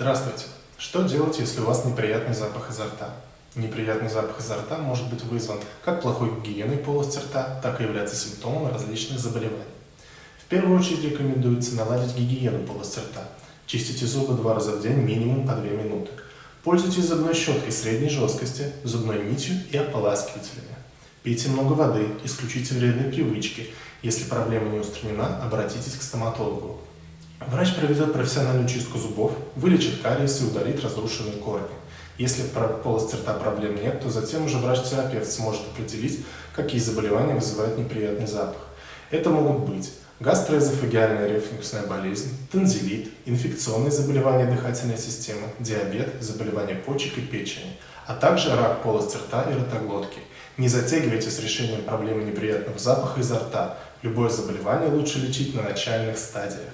Здравствуйте! Что делать, если у вас неприятный запах изо рта? Неприятный запах изо рта может быть вызван как плохой гигиеной полости рта, так и являться симптомом различных заболеваний. В первую очередь рекомендуется наладить гигиену полости рта. Чистите зубы два раза в день минимум по 2 минуты. Пользуйтесь зубной щеткой средней жесткости, зубной нитью и ополаскивателями. Пейте много воды, исключите вредные привычки. Если проблема не устранена, обратитесь к стоматологу. Врач проведет профессиональную чистку зубов, вылечит кариес и удалит разрушенные корни. Если в полости рта проблем нет, то затем уже врач-терапевт сможет определить, какие заболевания вызывают неприятный запах. Это могут быть гастроэзофагиальная рефлюксная болезнь, танзелит, инфекционные заболевания дыхательной системы, диабет, заболевания почек и печени, а также рак полости рта и ротоглотки. Не затягивайте с решением проблемы неприятного запаха изо рта. Любое заболевание лучше лечить на начальных стадиях.